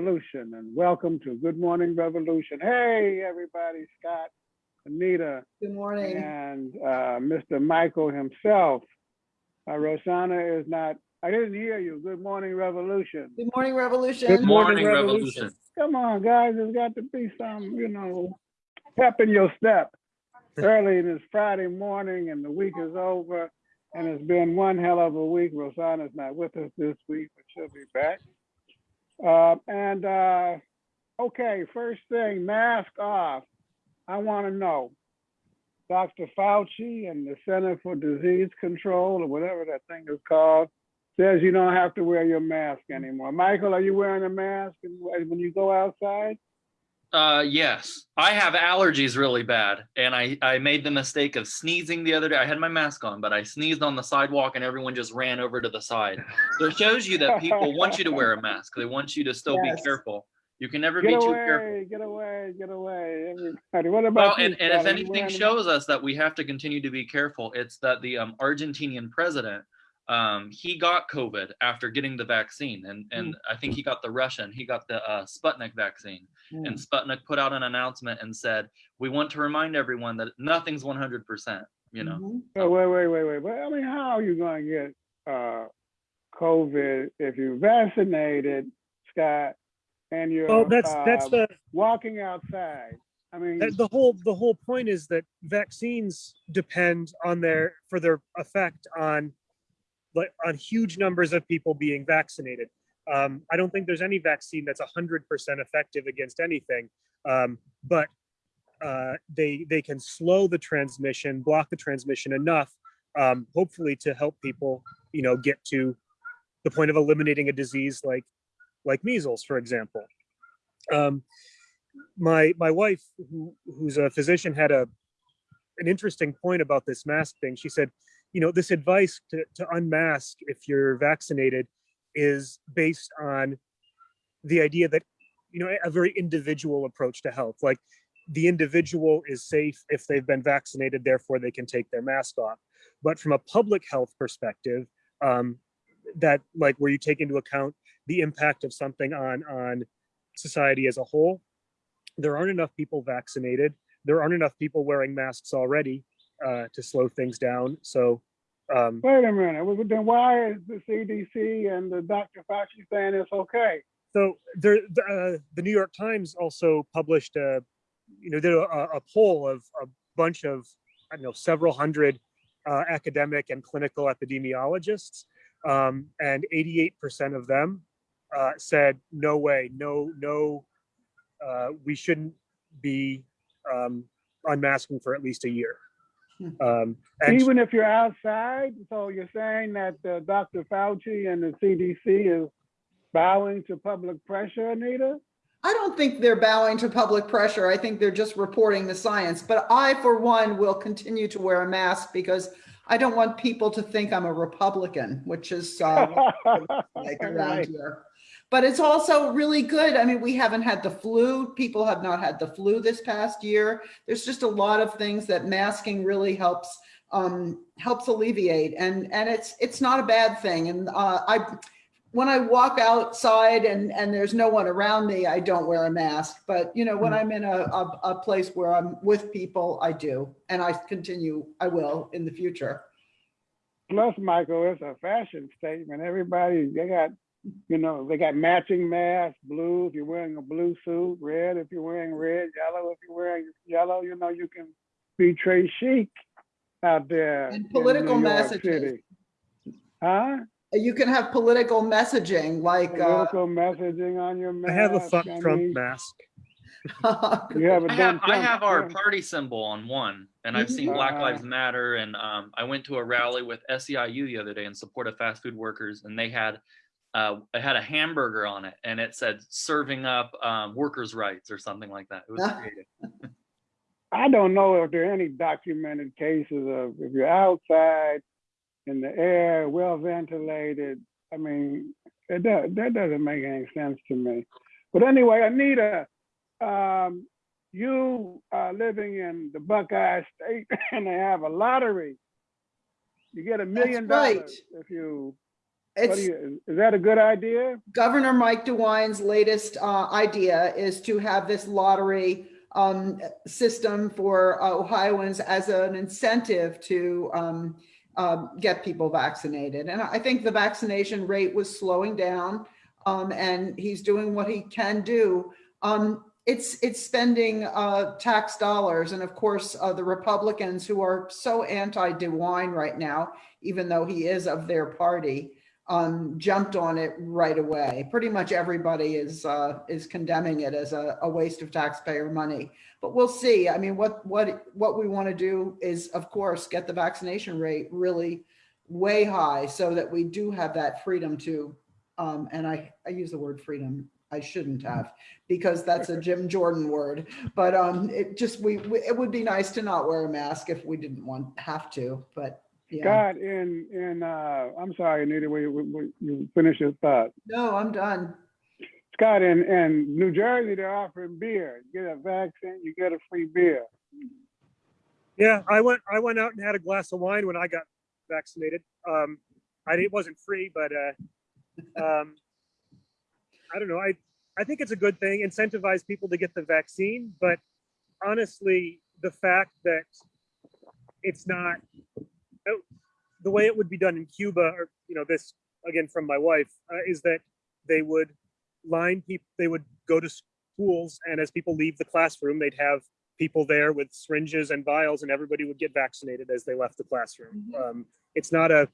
Revolution and welcome to Good Morning Revolution. Hey, everybody, Scott, Anita, Good morning. and uh, Mr. Michael himself. Uh, Rosanna is not, I didn't hear you. Good Morning Revolution. Good morning, Revolution. Good Morning Morning Revolution. Come on, guys, there's got to be some, you know, pep in your step. Early in this Friday morning and the week is over and it's been one hell of a week. Rosanna's not with us this week, but she'll be back. Uh, and, uh, okay, first thing, mask off. I want to know, Dr. Fauci and the Center for Disease Control or whatever that thing is called says you don't have to wear your mask anymore. Michael, are you wearing a mask when you go outside? Uh, yes, I have allergies really bad, and I I made the mistake of sneezing the other day. I had my mask on, but I sneezed on the sidewalk, and everyone just ran over to the side. So it shows you that people want you to wear a mask. They want you to still Yes. be careful. You can never Get be too careful. away, get away, get away, everybody. What Well, about you, and, and if Scott? Are you anything shows us that we have to continue to be careful, it's that the um, Argentinian president, um, he got COVID after getting the vaccine, and and I think he got the Russian, he got the uh, Sputnik vaccine, Hmm. and Sputnik put out an announcement and said, "We want to remind everyone that nothing's 100%." You know, Mhm. Oh, wait, wait, wait, wait. But I mean, how are you going to get uh, COVID if you're vaccinated, Scott, and you're Well, that's, that's uh, the, walking outside? I mean, that- the whole, the whole point is that vaccines depend on their, for their effect on, like, on huge numbers of people being vaccinated. Um, I don't think there's any vaccine that's hundred percent effective against anything. Um, but uh, they, they can slow the transmission, block the transmission enough, um, hopefully to help people, you know, get to the point of eliminating a disease like, like measles, for example. Um, my my wife who who's a physician had a an interesting point about this mask thing she said you know this advice to, to unmask if you're vaccinated is based on the idea that you know a very individual approach to health. Like the individual is safe if they've been vaccinated therefore they can take their mask off. But from a public health perspective um that like where you take into account the impact of something on on society as a whole there aren't enough people vaccinated. There aren't enough people wearing masks already uh, to slow things down. So, um, wait a minute. Then why is the CDC and the Dr. Fauci saying it's okay? so there, the, uh, the New York Times also published a, you know, did a, a poll of a bunch of, I don't know, several hundred uh, academic and clinical epidemiologists, um, and 88% of them uh, said, no way, no, no, uh, we shouldn't be um, unmasking for at least a year. Hmm. Um, and Even if you're outside, so you're saying that uh, Dr. Fauci and the CDC is bowing to public pressure, Anita? I don't think they're bowing to public pressure. I think they're just reporting the science. But I, for one, will continue to wear a mask because I don't want people to think I'm a Republican, which is uh, like around Right. here. But it's also really good. I mean, we haven't had the flu. People have not had the flu this past year. There's just a lot of things that masking really helps um, helps alleviate, and and it's it's not a bad thing. And uh, I, when I walk outside and and there's no one around me, I don't wear a mask. But you know, when Mm. I'm in a, a a place where I'm with people, I do, and I continue. I will in the future. Plus, Michael, it's a fashion statement. Everybody, they got, you know, they got matching masks, blue if you're wearing a blue suit, red if you're wearing red, yellow if you're wearing yellow. You know, you can be très chic out there. And political New messages. City. Huh? You can have political messaging like. Uh, Political messaging on your mask. I have a fuck I Trump mean, mask. You have a I dumb have I have our party symbol on one, and I've seen Black Uh-huh. Lives Matter, and um, I went to a rally with SEIU the other day in support of fast food workers, and they had uh, it had a hamburger on it, and it said "serving up um, workers' rights" or something like that. It was creative. I don't know if there are any documented cases of if you're outside in the air, well ventilated. I mean, it does, that doesn't make any sense to me. But anyway, Anita, um, you are living in the Buckeye State and they have a lottery. You get a million dollars if you What do It's you, is that a good idea? Governor Mike DeWine's latest uh, idea is to have this lottery um, system for uh, Ohioans as an incentive to um, um, get people vaccinated. And I think the vaccination rate was slowing down um, and he's doing what he can do. Um, It's, it's spending uh, tax dollars. And of course, uh, the Republicans who are so anti-DeWine right now, even though he is of their party, um, jumped on it right away. Pretty much everybody is, uh, is condemning it as a, a waste of taxpayer money. But we'll see. I mean, what, what, what we want to do is, of course, get the vaccination rate really way high so that we do have that freedom to, um, and I, I use the word freedom. I shouldn't have because that's a Jim Jordan word, but, um, it just, we, we- it would be nice to not wear a mask if we didn't want, have to, but yeah. Scott, in, in, uh, I'm sorry, Anita, we, we, we- you finish your thought. No, I'm done. Scott, in, in New Jersey, they're offering beer. You Get a vaccine, you get a free beer. Yeah, I went, I went out and had a glass of wine when I got vaccinated. Um, I, it wasn't free, but, uh, um, I don't know. I, I think it's a good thing, incentivize people to get the vaccine, but honestly, the fact that it's not the way it would be done in Cuba, or, you know, this, again, from my wife, uh, is that they would line people, they would go to schools and as people leave the classroom, they'd have people there with syringes and vials and everybody would get vaccinated as they left the classroom. Mhm. Um, it's not a,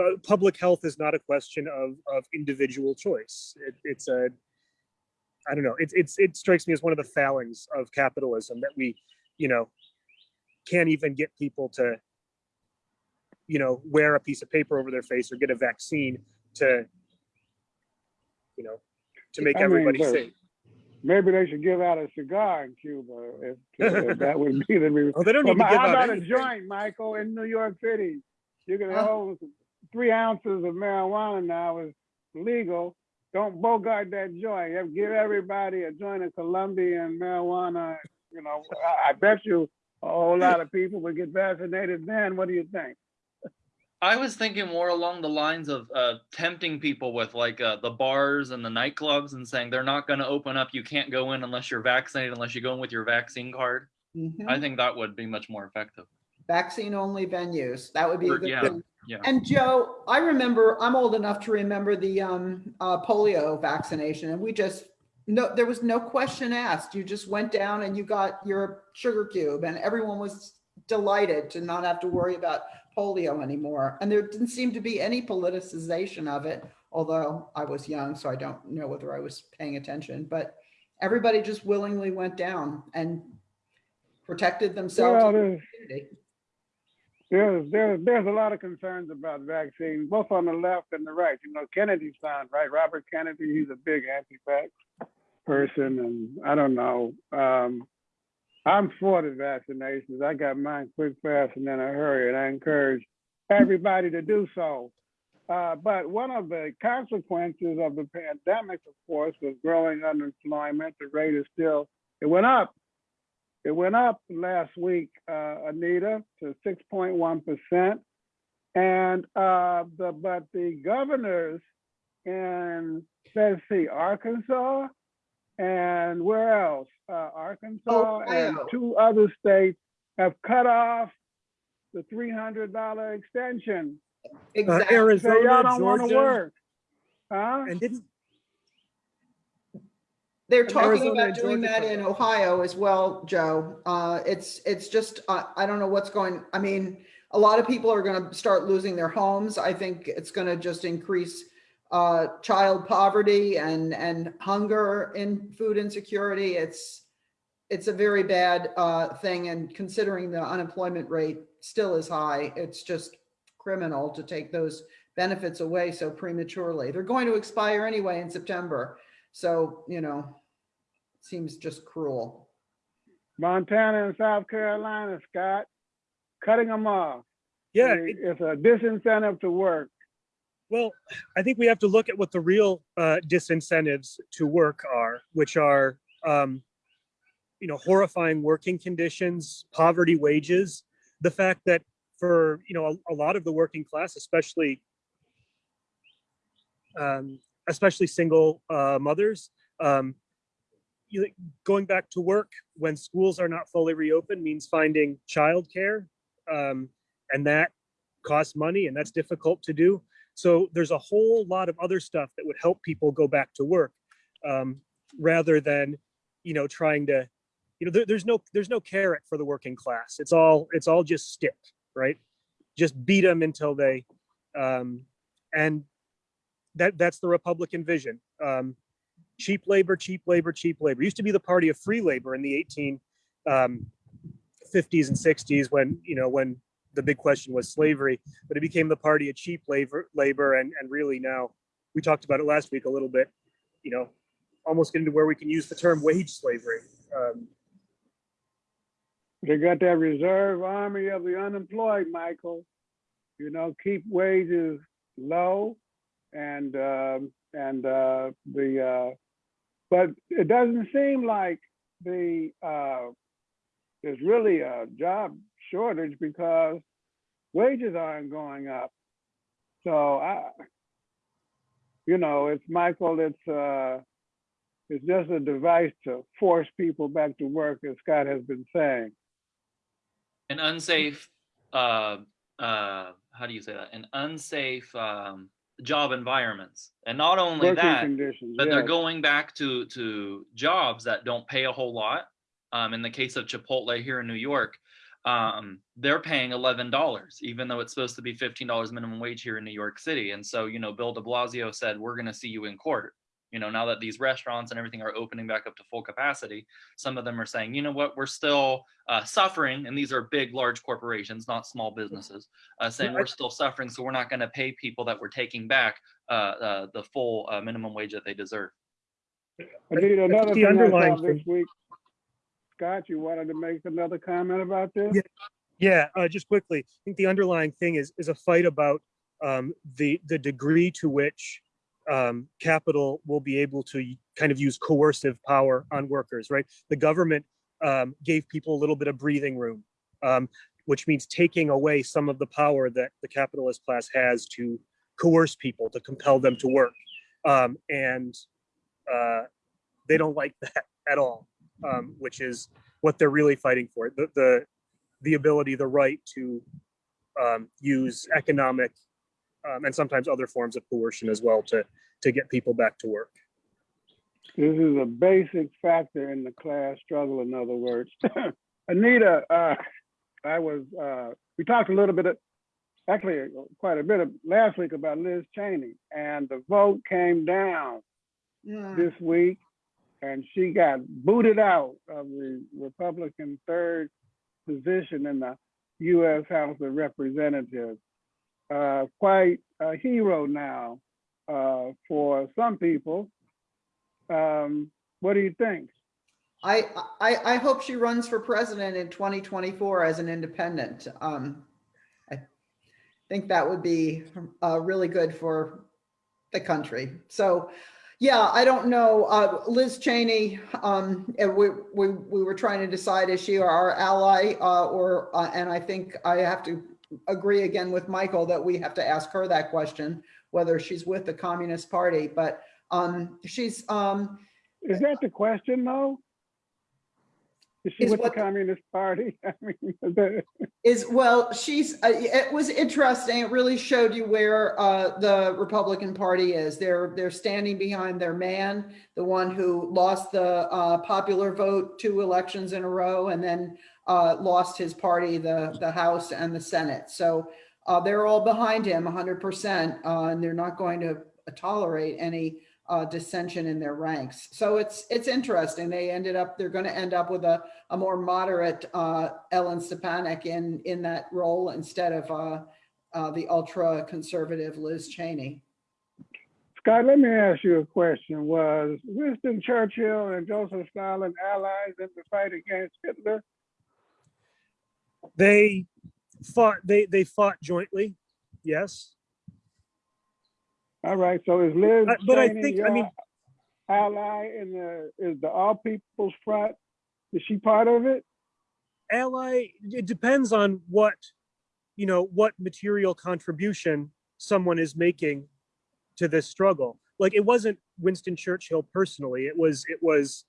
uh, public health is not a question of, of individual choice. It, it's a, I don't know, it's, it's, it strikes me as one of the failings of capitalism that we, you know, can't even get people to, you know, wear a piece of paper over their face or get a vaccine to, you know, to make I mean, everybody safe. Maybe they should give out a cigar in Cuba if, if that would be the. Oh, they don't But need to give how out about a joint, Michael, in New York City? You can Huh? hold three ounces of marijuana now is legal. Don't bogart that joint. Give everybody a joint of Colombian marijuana. You know, I, I bet you a whole lot of people would get vaccinated then. What do you think? I was thinking more along the lines of uh, tempting people with like uh, the bars and the nightclubs and saying they're not going to open up. You can't go in unless you're vaccinated, unless you go in with your vaccine card. Mhm. I think that would be much more effective. Vaccine only venues. That would be a Or- good yeah. thing. Yeah. And Joe, I remember, I'm old enough to remember the um, uh, polio vaccination and we just, no, there was no question asked. You just went down and you got your sugar cube and everyone was delighted to not have to worry about polio anymore. And there didn't seem to be any politicization of it, although I was young, so I don't know whether I was paying attention, but everybody just willingly went down and protected themselves. Well, there's, there's, there's, there's a lot of concerns about vaccines, both on the left and the right. You know, Kennedy's son, right? Robert Kennedy, he's a big anti-vax person, and I don't know. Um, I'm for the vaccinations. I got mine quick, fast, and in a hurry, and I encourage everybody to do so. Uh, but one of the consequences of the pandemic, of course, was growing unemployment. The rate is still, it went up. It went up last week, uh, Anita, to 6.1%. And uh, the, but the governors in, let's see, Arkansas and where else? Uh, Arkansas and two other states have cut off the $300 extension. Uh, Exactly. Say Arizona, y'all don't want to work. Huh? and didn't, They're talking Arizona about doing that in. Ohio as well, Joe. Uh, it's, it's just, uh, I don't know what's going, I mean, a lot of people are gonna start losing their homes. I think it's gonna just increase uh, child poverty and, and hunger in food insecurity. It's, it's a very bad uh, thing and considering the unemployment rate still is high, it's just criminal to take those benefits away so prematurely. They're going to expire anyway in September. So, you know, seems just cruel. Montana and South Carolina, Scott, cutting them off. yeah, It- it- It's a disincentive to work. Well, I think we have to look at what the real uh, disincentives to work are, which are, um, you know, horrifying working conditions, poverty wages, the fact that for you know a, a lot of the working class, especially um, especially single uh, mothers. Um, you, going back to work when schools are not fully reopened means finding childcare, um, and that costs money, and that's difficult to do. So there's a whole lot of other stuff that would help people go back to work, um, rather than, you know, trying to, you know, there, there's no there's no carrot for the working class. It's all it's all just stick, right? Just beat them until they, um, and that that's the Republican vision. Um, cheap labor, cheap labor, cheap labor. Used to be the party of free labor in the 18 um, 50s and 60s when you know when the big question was slavery, but it became the party of cheap labor, labor, and and really now we talked about it last week a little bit. You know, almost getting to where we can use the term wage slavery. Um, They got that reserve army of the unemployed, Michael. You know, keep wages low and, um, and, uh, the, uh, but it doesn't seem like the, uh, there's really a job shortage because wages aren't going up. So I, you know, it's Michael, it's, uh, it's just a device to force people back to work, as Scott has been saying. An unsafe, uh, uh, how do you say that? An unsafe um, job environments, and not only Working that, conditions, but they're going back to to jobs that don't pay a whole lot. Um, in the case of Chipotle here in New York, um, they're paying eleven dollars, even though it's supposed to be fifteen dollars minimum wage here in New York City. And so, you know, Bill De Blasio said, "We're going to see you in court." You know, now that these restaurants and everything are opening back up to full capacity, some of them are saying, "You know what? We're still uh, suffering," and these are big, large corporations, not small businesses, uh, saying we're still suffering, so we're not going to pay people that we're taking back uh, uh, the full uh, minimum wage that they deserve. I need another the thing I underlying saw this week. Scott, you wanted to make another comment about this? Yeah. Yeah, uh, just quickly, I think the underlying thing is is a fight about um, the the degree to which um, capital will be able to kind of use coercive power on workers. Right, the government um, gave people a little bit of breathing room, um, which means taking away some of the power that the capitalist class has to coerce people to compel them to work, um, and uh, they don't like that at all, um, which is what they're really fighting for. The the the ability, the right to um, use economic um, and sometimes other forms of coercion as well to to get people back to work. This is a basic factor in the class struggle, in other words. Anita, uh, I was, uh, we talked a little bit, of- actually quite a bit of last week about Liz Cheney, and the vote came down Yeah. this week, and she got booted out of the Republican third position in the U.S. House of Representatives. Uh, quite a hero now uh, for some people. Um, what do you think? I, I, I hope she runs for president in 2024 as an independent. Um, I think that would be uh, really good for the country. So, yeah, I don't know. Uh, Liz Cheney, um, we, we, we were trying to decide is she our ally uh, or, uh, and I think I have to agree again with Michael that we have to ask her that question, whether she's with the Communist Party. But um, she's, um, Is that the question, though? Is she Is with the Communist Party? I mean, is well she's uh, it was interesting it really showed you where uh, the republican party is they're they're standing behind their man the one who lost the uh, popular vote two elections in a row and then uh, lost his party the the house and the senate so uh, they're all behind him 100% uh, and they're not going to tolerate any uh, dissension in their ranks so it's it's interesting they ended up they're going to end up with a a more moderate uh, Elise Stefanik in in that role instead of uh, uh, the ultra conservative Liz Cheney. Scott, let me ask you a question. Was Winston Churchill and Joseph Stalin allies in the fight against Hitler? They fought they they fought jointly, yes. All right, so is Liz Uh, but I think- I mean- ally in the, is the All People's Front? Is she part of it? ally it depends on what you know what material contribution someone is making to this struggle. Like it wasn't Winston Churchill personally. It was it was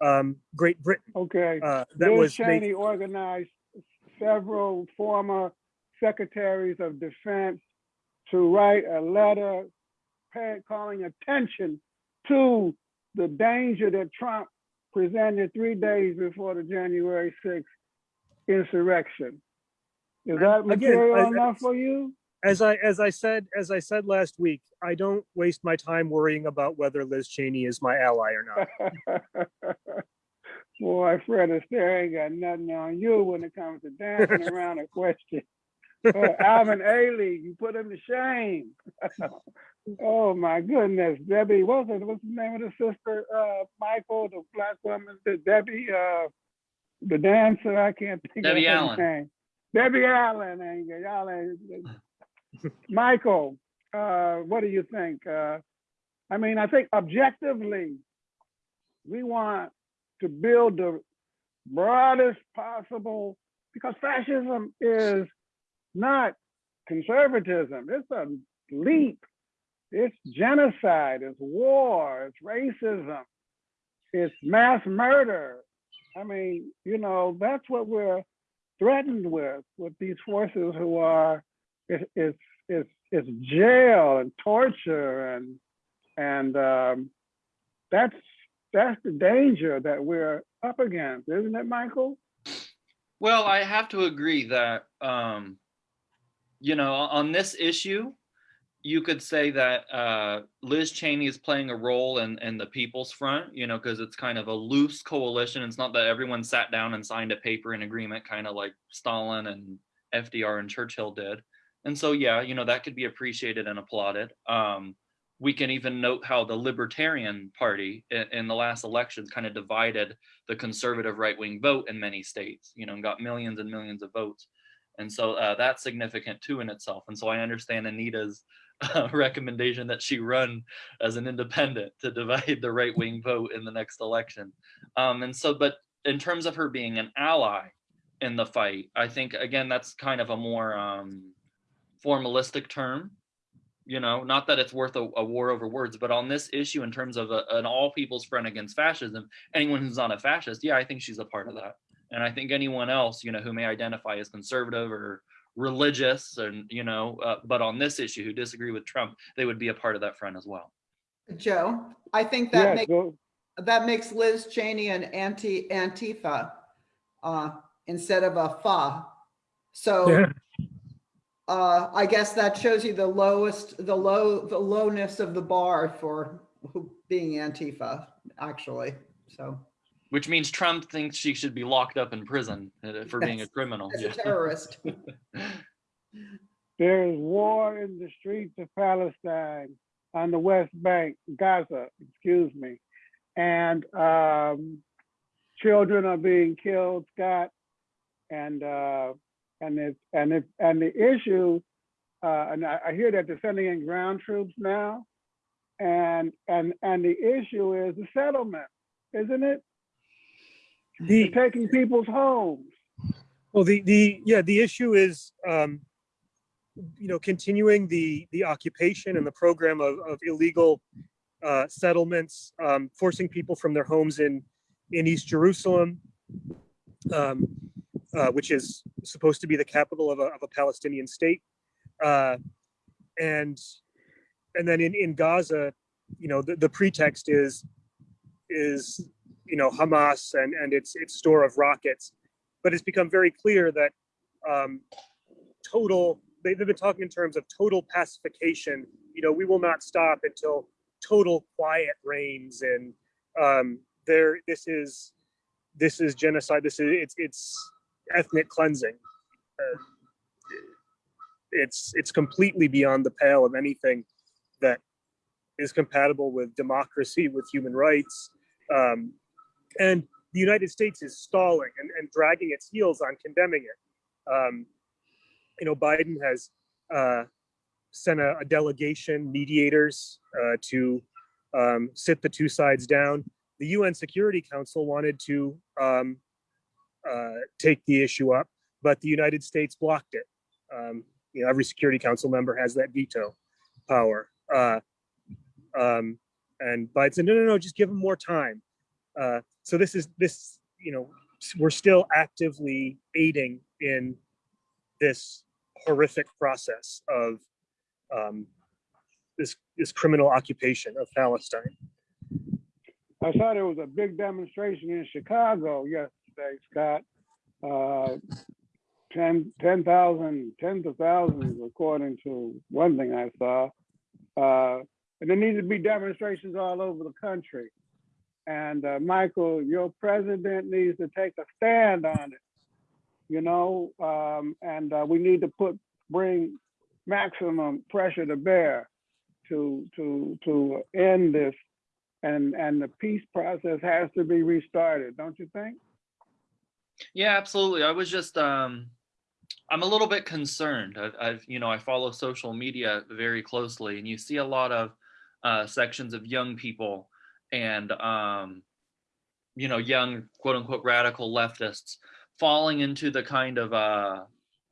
um, Great Britain Okay. uh, that Liz was Cheney organized several former secretaries of defense to write a letter calling attention to the danger that Trump presented three days before the January 6th insurrection. Is that Again, material I- enough for you? As I as I said as I said last week, I don't waste my time worrying about whether Liz Cheney is my ally or not. Boy, Fred Astaire ain't got nothing on you when it comes to dancing around a question. Alvin Ailey, you put him to shame. oh my goodness, Debbie, what's it? What's the name of the sister? Uh, Michael, the black woman, the Debbie, uh, the dancer. I can't think Debbie of her Allen. name. Debbie Allen, ain't y'all ain't. Michael, uh, what do you think? Uh, I mean, I think objectively, we want to build the broadest possible because fascism is not conservatism. It's a leap. It's genocide. It's war. It's racism. It's mass murder. I mean, you know, that's what we're threatened with with these forces who are it's it's it's, it's jail and torture and and um, that's that's the danger that we're up against, isn't it, Michael? Well, I have to agree that, um, you know, on this issue, you could say that uh, Liz Cheney is playing a role in, in the People's Front, you know, because it's kind of a loose coalition. It's not that everyone sat down and signed a paper in agreement, kind of like Stalin and FDR and Churchill did. And so, yeah, you know, that could be appreciated and applauded. Um, we can even note how the Libertarian Party in, in the last elections kind of divided the conservative right-wing vote in many states, you know, and got millions and millions of votes. And so uh, that's significant too in itself. And so I understand Anita's uh, recommendation that she run as an independent to divide the right-wing vote in the next election. Um, and so, but in terms of her being an ally in the fight, I think, again, that's kind of a more um, formalistic term you know not that it's worth a, a, war over words but on this issue in terms of a, an all people's front against fascism anyone who's not a fascist yeah i think she's a part of that and i think anyone else you know who may identify as conservative or religious and you know uh, but on this issue who disagree with trump they would be a part of that front as well Joe, I think that Yes, makes, go- that makes Liz Cheney an anti, Antifa, uh, instead of a fa. So, Yeah. uh, I guess that shows you the lowest, the low, the lowness of the bar for being Antifa, actually, so. Which means trump thinks she should be locked up in prison uh, for being a criminal As a terrorist. there is war in the streets of Palestine on the West Bank, Gaza, excuse me. And um, children are being killed, Scott. And uh, and it's and it's and the issue, uh, and I, I hear that they're sending in ground troops now. And and and the issue is the settlement, isn't it? The, taking people's homes. Well, the, the, yeah, the issue is, um, you know, continuing the, the occupation and the program of, of illegal uh, settlements, um, forcing people from their homes in, in East Jerusalem, um, uh, which is supposed to be the capital of a, of a Palestinian state. Uh, and, and then in, in Gaza, you know, the, the pretext is, is, you know, Hamas and, and its, its store of rockets but it's become very clear that um, total they, they've been talking in terms of total pacification. You know we will not stop until total quiet reigns and um, there this is this is genocide this is it's it's ethnic cleansing. Uh, it's it's completely beyond the pale of anything that is compatible with democracy with human rights. Um, and the United States is stalling and, and dragging its heels on condemning it. Um, you know, Biden has uh, sent a, a delegation, mediators, uh, to um, sit the two sides down. The UN Security Council wanted to um, uh, take the issue up, but the United States blocked it. Um, you know, every Security Council member has that veto power. Uh, Um, and Biden said, no, no, no, just give them more time. Uh, so this is this, you know, we're still actively aiding in this horrific process of um, this this criminal occupation of Palestine. I saw there was a big demonstration in Chicago yesterday, Scott. Uh, 10 10,000, tens of thousands, according to one thing I saw. Uh, and there need to be demonstrations all over the country. And uh, Michael, your president needs to take a stand on it. You know, um, and uh, we need to put bring maximum pressure to bear to to to end this and and the peace process has to be restarted, don't you think? Yeah, absolutely. I was just um I'm a little bit concerned. I've, I've you know, I follow social media very closely and you see a lot of uh sections of young people and um you know, young quote unquote radical leftists falling into the kind of uh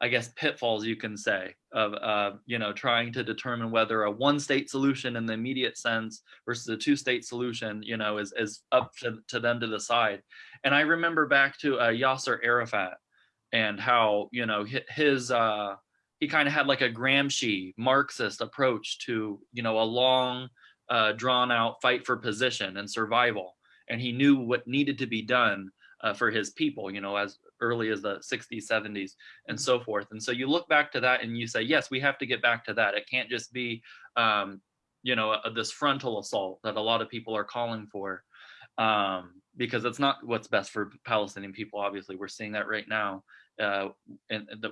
I guess pitfalls you can say of uh you know, trying to determine whether a one state solution in the immediate sense versus a two state solution, you know, is is up to, to them to decide. And I remember back to uh, Yasser Arafat and how you know his uh, he kind of had like a Gramsci Marxist approach to you know a long, uh, drawn out fight for position and survival, and he knew what needed to be done uh, for his people. You know, as early as the 60s, 70s, and so forth. And so you look back to that and you say, yes, we have to get back to that. It can't just be um, you know uh, this frontal assault that a lot of people are calling for um, because it's not what's best for Palestinian people. Obviously, we're seeing that right now, uh,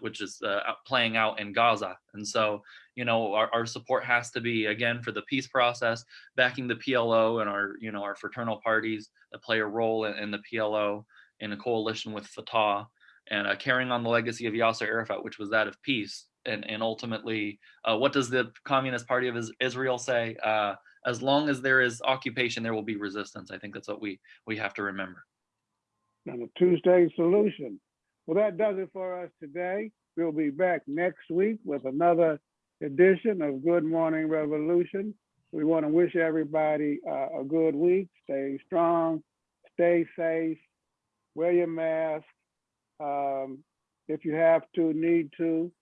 which is uh, playing out in Gaza. And so, you know, our, our support has to be again for the peace process, backing the PLO and our, you know, our fraternal parties that play a role in, in the PLO in a coalition with Fatah, and uh, carrying on the legacy of Yasser Arafat, which was that of peace. And, and ultimately, uh, what does the Communist Party of Israel say? Uh, as long as there is occupation, there will be resistance. I think that's what we we have to remember. And a two-state solution. Well, that does it for us today. We'll be back next week with another edition of Good Morning Revolution. We want to wish everybody uh, a good week. Stay strong, stay safe, wear your mask um, if you have to, need to.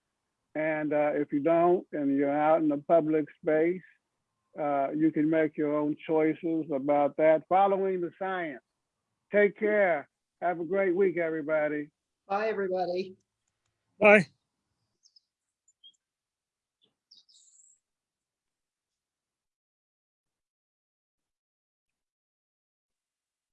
And uh, if you don't, and you're out in the public space, uh, you can make your own choices about that, following the science. Take care. Have a great week, everybody. Bye, everybody. Bye.